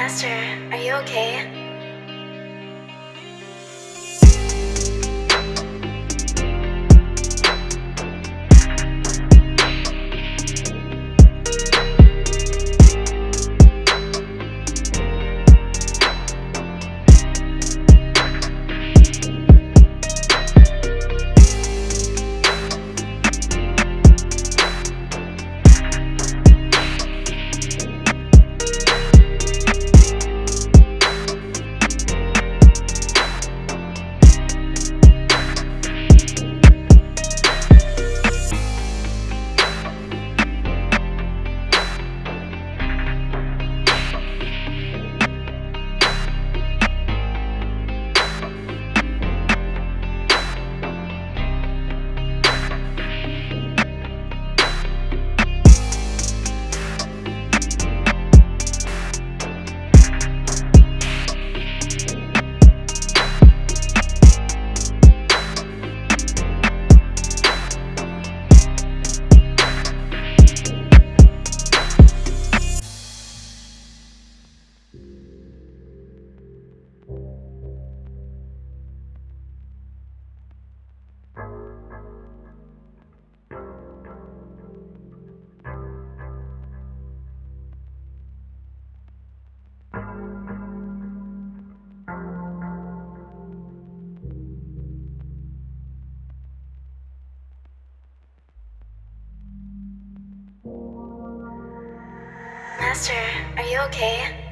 Master, are you okay? Master, are you okay?